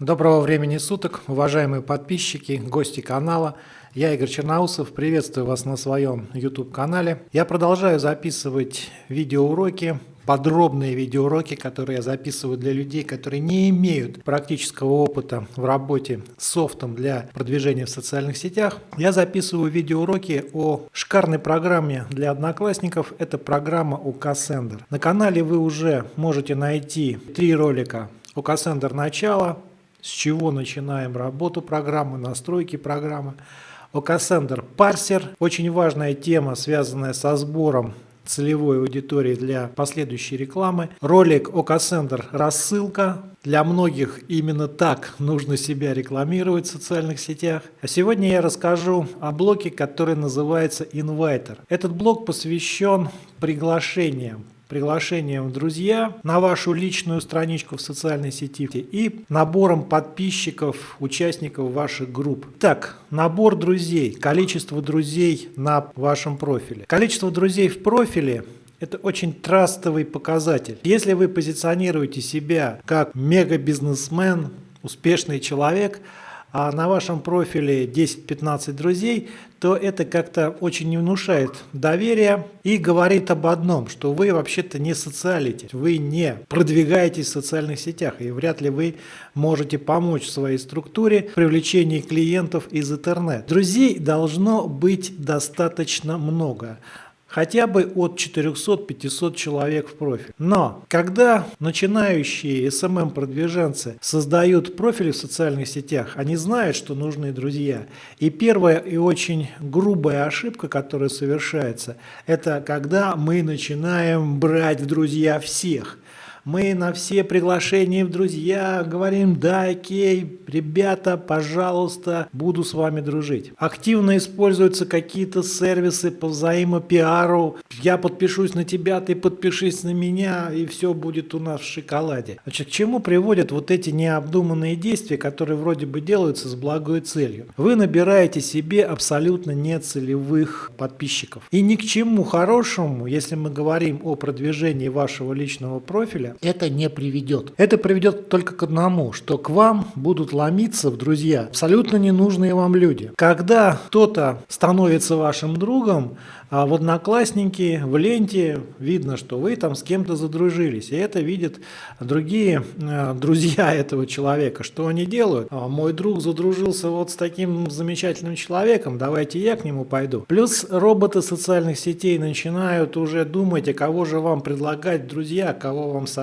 Доброго времени суток, уважаемые подписчики, гости канала. Я Игорь Черноусов, приветствую вас на своем YouTube-канале. Я продолжаю записывать видеоуроки, подробные видеоуроки, которые я записываю для людей, которые не имеют практического опыта в работе с софтом для продвижения в социальных сетях. Я записываю видеоуроки о шикарной программе для одноклассников. Это программа УКСендер. На канале вы уже можете найти три ролика УКСендер начало, с чего начинаем работу программы, настройки программы. OKSender парсер, очень важная тема, связанная со сбором целевой аудитории для последующей рекламы. Ролик OKSender рассылка. Для многих именно так нужно себя рекламировать в социальных сетях. А сегодня я расскажу о блоке, который называется Inviter. Этот блок посвящен приглашениям приглашением в друзья на вашу личную страничку в социальной сети и набором подписчиков, участников ваших групп. Так, набор друзей, количество друзей на вашем профиле. Количество друзей в профиле это очень трастовый показатель. Если вы позиционируете себя как мега-бизнесмен, успешный человек – а на вашем профиле 10-15 друзей, то это как-то очень не внушает доверия и говорит об одном, что вы вообще-то не социалите, вы не продвигаетесь в социальных сетях и вряд ли вы можете помочь своей структуре в привлечении клиентов из интернета. Друзей должно быть достаточно много хотя бы от 400-500 человек в профиль. Но когда начинающие SMM-продвиженцы создают профили в социальных сетях, они знают, что нужны друзья. И первая и очень грубая ошибка, которая совершается, это когда мы начинаем брать в друзья всех – мы на все приглашения в друзья говорим, да, окей, ребята, пожалуйста, буду с вами дружить. Активно используются какие-то сервисы по взаимопиару. Я подпишусь на тебя, ты подпишись на меня, и все будет у нас в шоколаде. Значит, к чему приводят вот эти необдуманные действия, которые вроде бы делаются с благой целью? Вы набираете себе абсолютно нецелевых подписчиков. И ни к чему хорошему, если мы говорим о продвижении вашего личного профиля, это не приведет. Это приведет только к одному, что к вам будут ломиться в друзья абсолютно ненужные вам люди. Когда кто-то становится вашим другом, а в Одноклассники, в ленте видно, что вы там с кем-то задружились. И это видят другие э, друзья этого человека. Что они делают? А, мой друг задружился вот с таким замечательным человеком, давайте я к нему пойду. Плюс роботы социальных сетей начинают уже думать, а кого же вам предлагать друзья, кого вам советовать.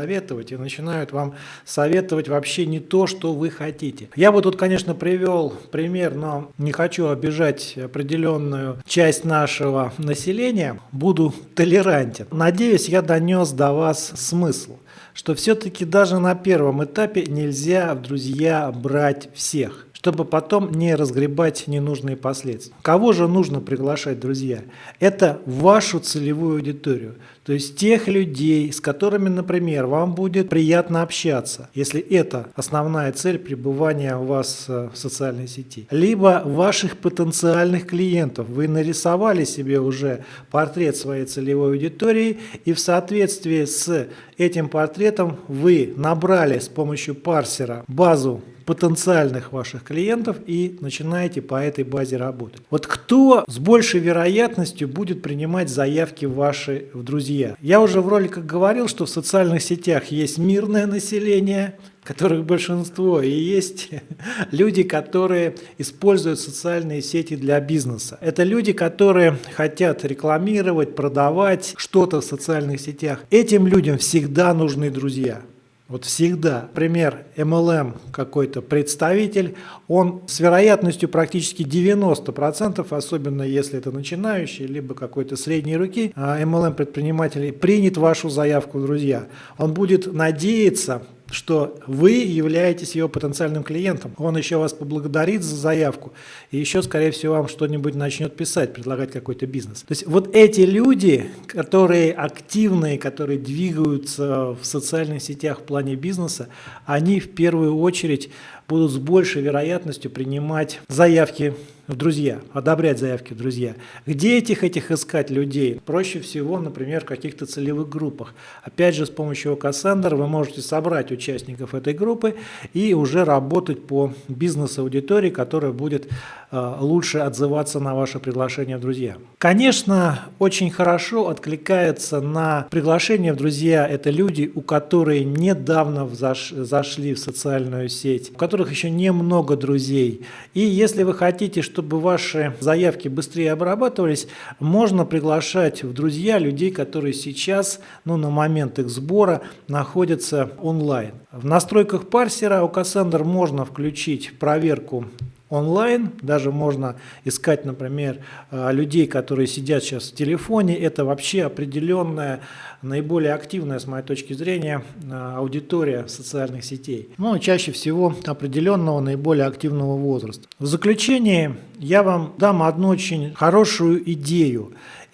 И начинают вам советовать вообще не то, что вы хотите. Я бы тут, конечно, привел пример, но не хочу обижать определенную часть нашего населения, буду толерантен. Надеюсь, я донес до вас смысл, что все-таки даже на первом этапе нельзя в друзья брать всех чтобы потом не разгребать ненужные последствия. Кого же нужно приглашать, друзья? Это вашу целевую аудиторию, то есть тех людей, с которыми, например, вам будет приятно общаться, если это основная цель пребывания у вас э, в социальной сети. Либо ваших потенциальных клиентов. Вы нарисовали себе уже портрет своей целевой аудитории, и в соответствии с этим портретом вы набрали с помощью парсера базу потенциальных ваших клиентов и начинаете по этой базе работать. Вот кто с большей вероятностью будет принимать заявки ваши в друзья? Я уже в роликах говорил, что в социальных сетях есть мирное население, которых большинство, и есть люди, которые используют социальные сети для бизнеса. Это люди, которые хотят рекламировать, продавать что-то в социальных сетях. Этим людям всегда нужны друзья. Вот всегда. Пример MLM какой-то представитель, он с вероятностью практически 90%, особенно если это начинающий, либо какой-то средней руки, MLM предприниматель принят вашу заявку, друзья. Он будет надеяться, что вы являетесь его потенциальным клиентом. Он еще вас поблагодарит за заявку и еще, скорее всего, вам что-нибудь начнет писать, предлагать какой-то бизнес. То есть вот эти люди, которые активные, которые двигаются в социальных сетях в плане бизнеса, они в первую очередь будут с большей вероятностью принимать заявки в друзья, одобрять заявки в друзья. Где этих этих искать людей? Проще всего, например, в каких-то целевых группах. Опять же, с помощью Cassandra вы можете собрать участников этой группы и уже работать по бизнес-аудитории, которая будет э, лучше отзываться на ваше приглашение в друзья. Конечно, очень хорошо откликается на приглашение в друзья это люди, у которых недавно заш, зашли в социальную сеть, у которых еще немного друзей. И если вы хотите, чтобы ваши заявки быстрее обрабатывались, можно приглашать в друзья людей, которые сейчас, ну, на момент их сбора, находятся онлайн. В настройках парсера у Cassandra можно включить проверку онлайн. Даже можно искать, например, э, людей, которые сидят сейчас в телефоне. Это вообще определенная, наиболее активная, с моей точки зрения, э, аудитория социальных сетей. Ну, чаще всего определенного, наиболее активного возраста. В заключение я вам дам одну очень хорошую идею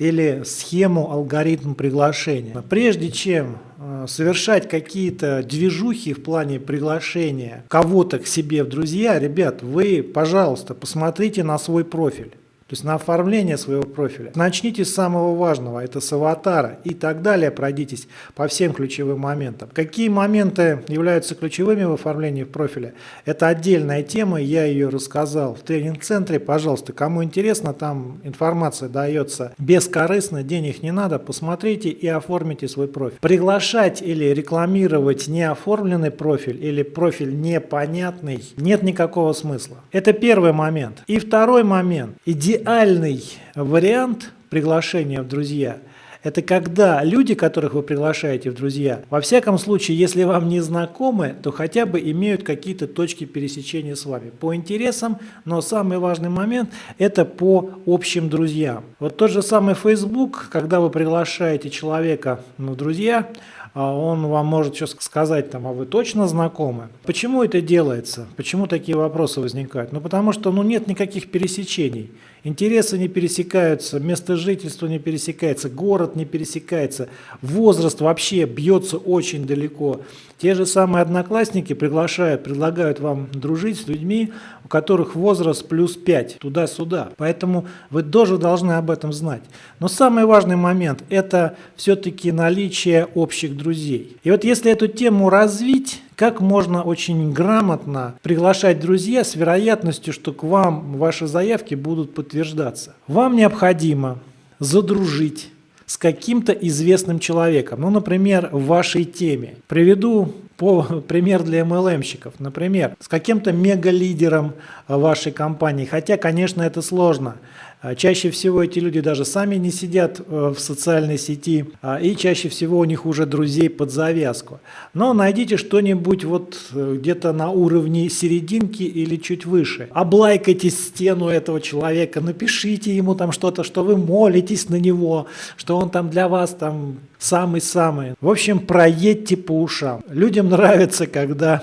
или схему, алгоритм приглашения. Прежде чем Э, совершать какие-то движухи в плане приглашения кого-то к себе в друзья, ребят, вы, пожалуйста, посмотрите на свой профиль. То есть на оформление своего профиля. Начните с самого важного, это с аватара и так далее, пройдитесь по всем ключевым моментам. Какие моменты являются ключевыми в оформлении профиля? Это отдельная тема, я ее рассказал в тренинг-центре. Пожалуйста, кому интересно, там информация дается бескорыстно, денег не надо, посмотрите и оформите свой профиль. Приглашать или рекламировать неоформленный профиль или профиль непонятный нет никакого смысла. Это первый момент. И второй момент. Идеально идеальный вариант приглашения в друзья – это когда люди, которых вы приглашаете в друзья, во всяком случае, если вам не знакомы, то хотя бы имеют какие-то точки пересечения с вами по интересам, но самый важный момент – это по общим друзьям. Вот тот же самый Facebook, когда вы приглашаете человека в друзья, а он вам может сейчас сказать, там, а вы точно знакомы? Почему это делается? Почему такие вопросы возникают? Ну, потому что ну, нет никаких пересечений. Интересы не пересекаются, место жительства не пересекается, город не пересекается, возраст вообще бьется очень далеко. Те же самые одноклассники приглашают, предлагают вам дружить с людьми, у которых возраст плюс 5, туда-сюда. Поэтому вы тоже должны об этом знать. Но самый важный момент – это все-таки наличие общих друзей. И вот если эту тему развить, как можно очень грамотно приглашать друзья с вероятностью, что к вам ваши заявки будут подтверждаться. Вам необходимо задружить с каким-то известным человеком, ну, например, в вашей теме. Приведу по, пример для MLM-щиков. Например, с каким-то мегалидером вашей компании, хотя, конечно, это сложно. А чаще всего эти люди даже сами не сидят э, в социальной сети, а, и чаще всего у них уже друзей под завязку. Но найдите что-нибудь вот э, где-то на уровне серединки или чуть выше. Облайкайте стену этого человека, напишите ему там что-то, что вы молитесь на него, что он там для вас там самый-самый. В общем, проедьте по ушам. Людям нравится, когда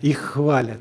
их хвалят.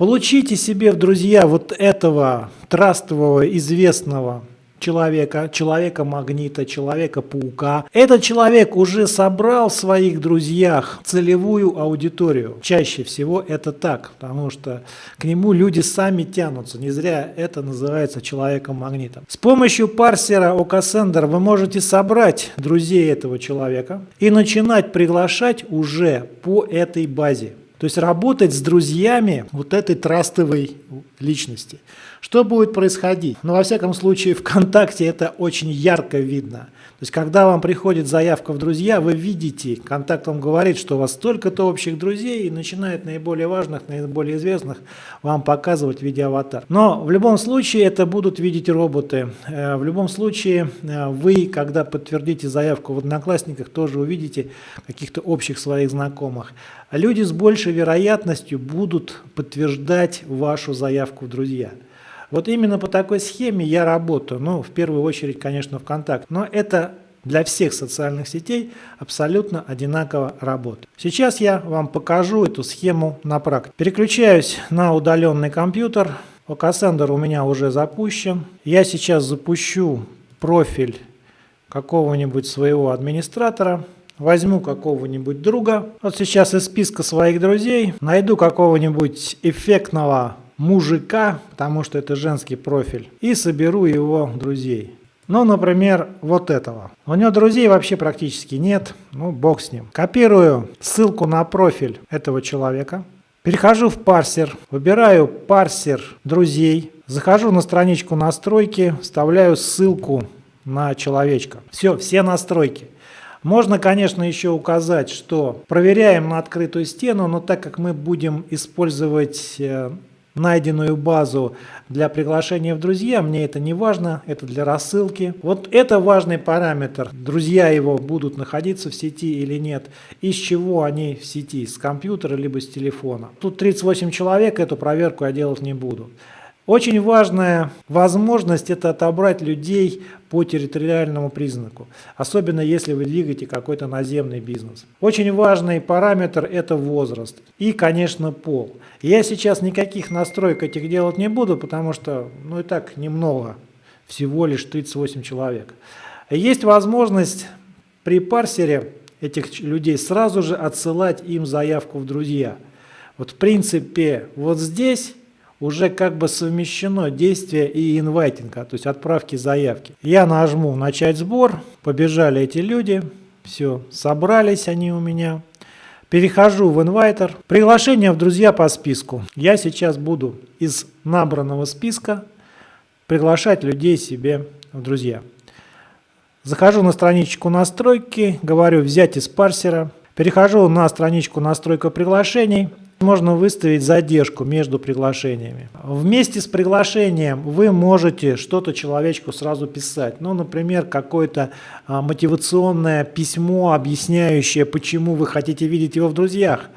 Получите себе в друзья вот этого трастового, известного человека, человека-магнита, человека-паука. Этот человек уже собрал в своих друзьях целевую аудиторию. Чаще всего это так, потому что к нему люди сами тянутся. Не зря это называется человеком-магнитом. С помощью парсера OKSender вы можете собрать друзей этого человека и начинать приглашать уже по этой базе. То есть работать с друзьями вот этой трастовой личности. Что будет происходить? Ну, во всяком случае, ВКонтакте это очень ярко видно. То есть, когда вам приходит заявка в друзья, вы видите, контакт вам говорит, что у вас столько-то общих друзей, и начинает наиболее важных, наиболее известных вам показывать в виде аватар. Но в любом случае это будут видеть роботы. Э, в любом случае э, вы, когда подтвердите заявку в Одноклассниках, тоже увидите каких-то общих своих знакомых. Люди с большей вероятностью будут подтверждать вашу заявку в друзья. Вот именно по такой схеме я работаю. Ну, в первую очередь, конечно, ВКонтакте. Но это для всех социальных сетей абсолютно одинаково работает. Сейчас я вам покажу эту схему на практике. Переключаюсь на удаленный компьютер. Cassandra у меня уже запущен. Я сейчас запущу профиль какого-нибудь своего администратора. Возьму какого-нибудь друга. Вот сейчас из списка своих друзей найду какого-нибудь эффектного мужика, потому что это женский профиль, и соберу его друзей. Ну, например, вот этого. У него друзей вообще практически нет, ну, бог с ним. Копирую ссылку на профиль этого человека, перехожу в парсер, выбираю парсер друзей, захожу на страничку настройки, вставляю ссылку на человечка. Все, все настройки. Можно, конечно, еще указать, что проверяем на открытую стену, но так как мы будем использовать э, найденную базу для приглашения в друзья, мне это не важно, это для рассылки. Вот это важный параметр, друзья его будут находиться в сети или нет, из чего они в сети, с компьютера либо с телефона. Тут 38 человек, эту проверку я делать не буду. Очень важная возможность – это отобрать людей по территориальному признаку, особенно если вы двигаете какой-то наземный бизнес. Очень важный параметр – это возраст и, конечно, пол. Я сейчас никаких настроек этих делать не буду, потому что, ну и так немного, всего лишь 38 человек. Есть возможность при парсере этих людей сразу же отсылать им заявку в друзья. Вот в принципе вот здесь уже как бы совмещено действие и инвайтинга, то есть отправки заявки. Я нажму «Начать сбор», побежали эти люди, все, собрались они у меня. Перехожу в инвайтер. Приглашение в друзья по списку. Я сейчас буду из набранного списка приглашать людей себе в друзья. Захожу на страничку настройки, говорю «Взять из парсера». Перехожу на страничку настройка приглашений. Можно выставить задержку между приглашениями. Вместе с приглашением вы можете что-то человечку сразу писать. Ну, например, какое-то а, мотивационное письмо, объясняющее, почему вы хотите видеть его в друзьях.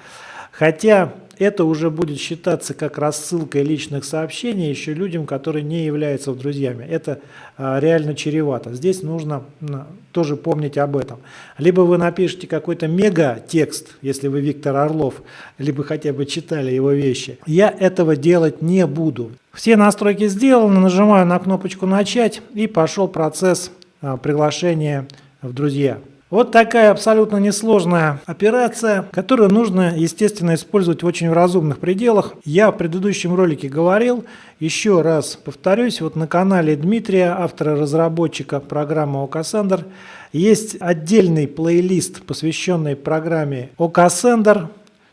Хотя это уже будет считаться как рассылкой личных сообщений еще людям, которые не являются друзьями. Это а, реально чревато. Здесь нужно тоже помнить об этом. Либо вы напишите какой-то мега-текст, если вы Виктор Орлов, либо хотя бы читали его вещи. Я этого делать не буду. Все настройки сделаны, нажимаю на кнопочку «Начать» и пошел процесс а, приглашения в друзья. Вот такая абсолютно несложная операция, которую нужно, естественно, использовать в очень разумных пределах. Я в предыдущем ролике говорил, еще раз повторюсь, вот на канале Дмитрия, автора-разработчика программы OKSender, есть отдельный плейлист, посвященный программе OKSender.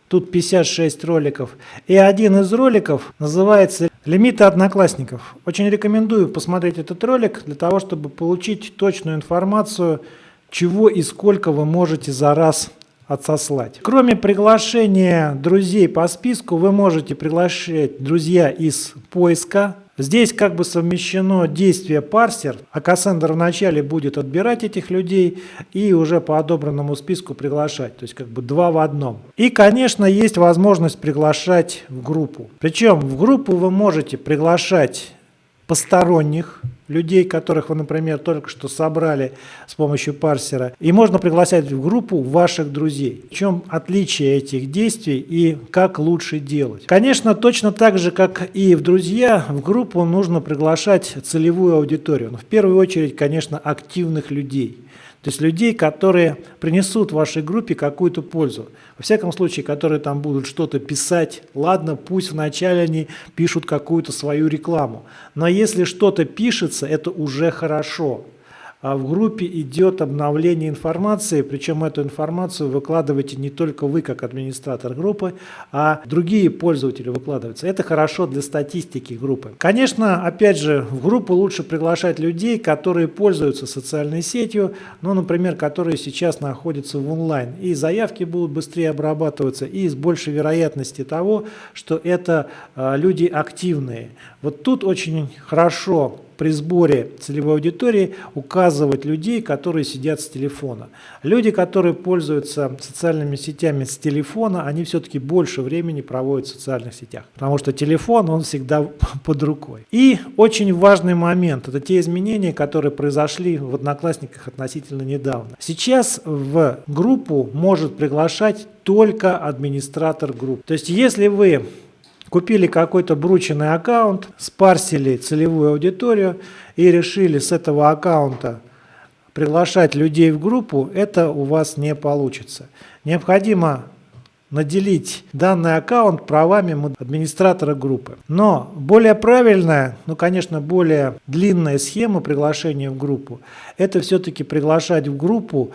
Тут 56 роликов. И один из роликов называется «Лимиты одноклассников». Очень рекомендую посмотреть этот ролик для того, чтобы получить точную информацию чего и сколько вы можете за раз отсослать. Кроме приглашения друзей по списку, вы можете приглашать друзья из поиска. Здесь как бы совмещено действие парсер, а Кассандр вначале будет отбирать этих людей и уже по одобренному списку приглашать, то есть как бы два в одном. И, конечно, есть возможность приглашать в группу. Причем в группу вы можете приглашать посторонних людей, которых вы, например, только что собрали с помощью парсера. И можно приглашать в группу ваших друзей. В чем отличие этих действий и как лучше делать? Конечно, точно так же, как и в друзья, в группу нужно приглашать целевую аудиторию. Но в первую очередь, конечно, активных людей. То есть людей, которые принесут вашей группе какую-то пользу. Во всяком случае, которые там будут что-то писать. Ладно, пусть вначале они пишут какую-то свою рекламу. Но если что-то пишется, это уже хорошо а в группе идет обновление информации, причем эту информацию выкладываете не только вы, как администратор группы, а другие пользователи выкладываются. Это хорошо для статистики группы. Конечно, опять же, в группу лучше приглашать людей, которые пользуются социальной сетью, ну, например, которые сейчас находятся в онлайн. И заявки будут быстрее обрабатываться, и с большей вероятности того, что это э, люди активные. Вот тут очень хорошо при сборе целевой аудитории указывать людей, которые сидят с телефона. Люди, которые пользуются социальными сетями с телефона, они все-таки больше времени проводят в социальных сетях, потому что телефон, он всегда под рукой. И очень важный момент, это те изменения, которые произошли в Одноклассниках относительно недавно. Сейчас в группу может приглашать только администратор группы. То есть если вы купили какой-то брученный аккаунт, спарсили целевую аудиторию и решили с этого аккаунта приглашать людей в группу, это у вас не получится. Необходимо наделить данный аккаунт правами администратора группы. Но более правильная, ну конечно более длинная схема приглашения в группу, это все-таки приглашать в группу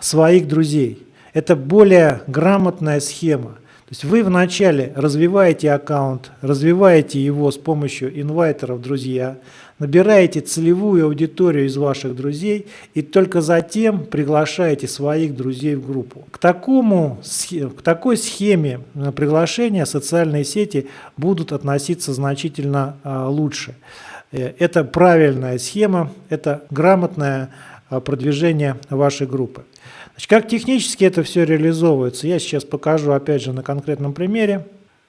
своих друзей. Это более грамотная схема. То есть вы вначале развиваете аккаунт, развиваете его с помощью инвайтеров друзья, набираете целевую аудиторию из ваших друзей и только затем приглашаете своих друзей в группу. К, такому, к такой схеме приглашения социальные сети будут относиться значительно а, лучше. Э, это правильная схема, это грамотное а, продвижение вашей группы. Значит, как технически это все реализовывается, я сейчас покажу опять же на конкретном примере.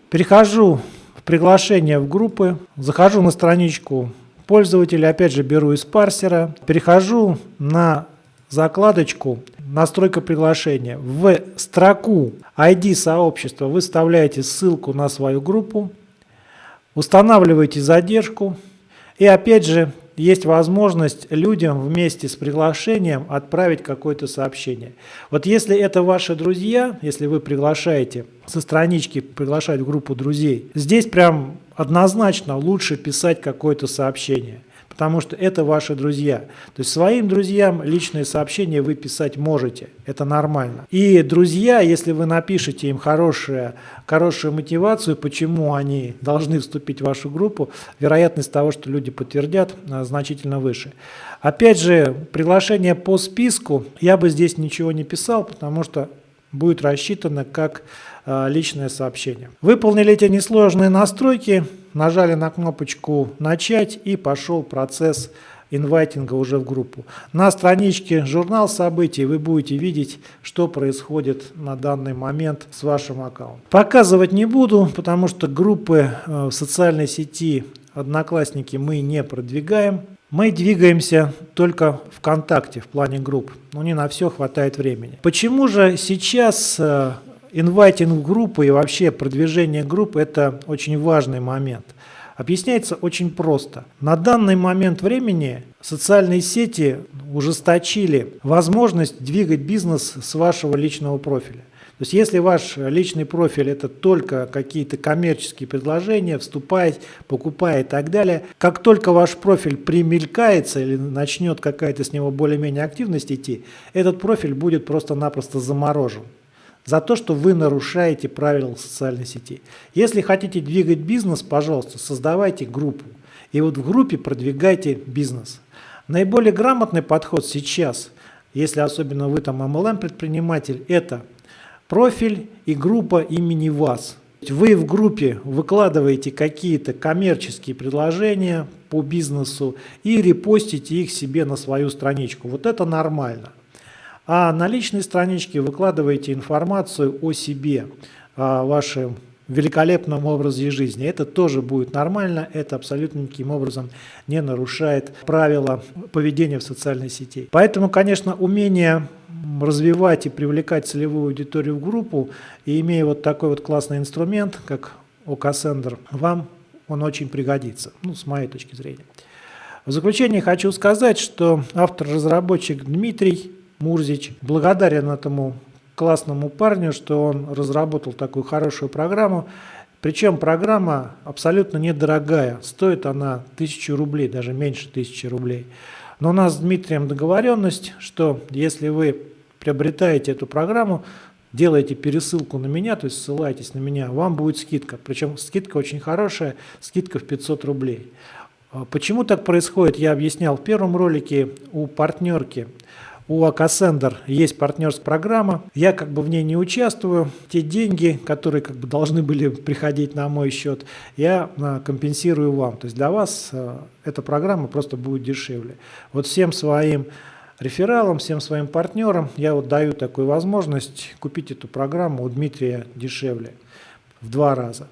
Перехожу в приглашение в группы, захожу на страничку пользователя, опять же беру из парсера, перехожу на закладочку «Настройка приглашения». В строку ID сообщества вы вставляете ссылку на свою группу, устанавливаете задержку и опять же есть возможность людям вместе с приглашением отправить какое-то сообщение. Вот если это ваши друзья, если вы приглашаете со странички приглашать в группу друзей, здесь прям однозначно лучше писать какое-то сообщение – потому что это ваши друзья. То есть своим друзьям личные сообщения вы писать можете, это нормально. И друзья, если вы напишете им хорошую, хорошую мотивацию, почему они должны вступить в вашу группу, вероятность того, что люди подтвердят, а, значительно выше. Опять же, приглашение по списку, я бы здесь ничего не писал, потому что будет рассчитано как а, личное сообщение. Выполнили эти несложные настройки, нажали на кнопочку «Начать» и пошел процесс инвайтинга уже в группу. На страничке «Журнал событий» вы будете видеть, что происходит на данный момент с вашим аккаунтом. Показывать не буду, потому что группы э, в социальной сети «Одноклассники» мы не продвигаем. Мы двигаемся только ВКонтакте в плане групп, но не на все хватает времени. Почему же сейчас э, инвайтинг группы и вообще продвижение группы – это очень важный момент. Объясняется очень просто. На данный момент времени социальные сети ужесточили возможность двигать бизнес с вашего личного профиля. То есть если ваш личный профиль это только какие-то коммерческие предложения, вступает, покупает и так далее, как только ваш профиль примелькается или начнет какая-то с него более-менее активность идти, этот профиль будет просто-напросто заморожен за то, что вы нарушаете правила социальной сети. Если хотите двигать бизнес, пожалуйста, создавайте группу. И вот в группе продвигайте бизнес. Наиболее грамотный подход сейчас, если особенно вы там MLM-предприниматель, это профиль и группа имени вас. Вы в группе выкладываете какие-то коммерческие предложения по бизнесу и репостите их себе на свою страничку. Вот это нормально. А на личной страничке выкладываете информацию о себе, о вашем великолепном образе жизни. Это тоже будет нормально, это абсолютно никаким образом не нарушает правила поведения в социальной сети. Поэтому, конечно, умение развивать и привлекать целевую аудиторию в группу, и имея вот такой вот классный инструмент, как OKSender, вам он очень пригодится, ну, с моей точки зрения. В заключение хочу сказать, что автор-разработчик Дмитрий Мурзич. Благодарен этому классному парню, что он разработал такую хорошую программу. Причем программа абсолютно недорогая, стоит она тысячу рублей, даже меньше тысячи рублей. Но у нас с Дмитрием договоренность, что если вы приобретаете эту программу, делаете пересылку на меня, то есть ссылаетесь на меня, вам будет скидка. Причем скидка очень хорошая, скидка в 500 рублей. А почему так происходит, я объяснял в первом ролике у партнерки у Акасендер есть партнерская программа. Я как бы в ней не участвую. Те деньги, которые как бы должны были приходить на мой счет, я а, компенсирую вам. То есть для вас а, эта программа просто будет дешевле. Вот всем своим рефералам, всем своим партнерам я вот даю такую возможность купить эту программу у Дмитрия дешевле в два раза.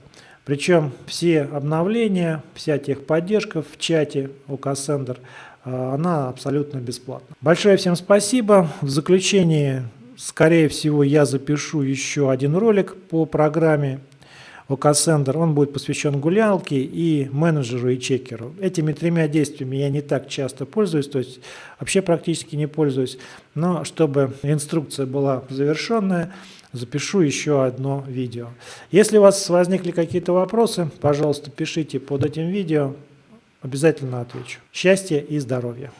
Причем все обновления, вся техподдержка в чате у Кассендер – а, она абсолютно бесплатна. Большое всем спасибо. В заключение, скорее всего, я запишу еще один ролик по программе OKSender, он будет посвящен гулялке и менеджеру и чекеру. Этими тремя действиями я не так часто пользуюсь, то есть вообще практически не пользуюсь, но чтобы инструкция была завершенная, запишу еще одно видео. Если у вас возникли какие-то вопросы, пожалуйста, пишите под этим видео, обязательно отвечу. Счастья и здоровья!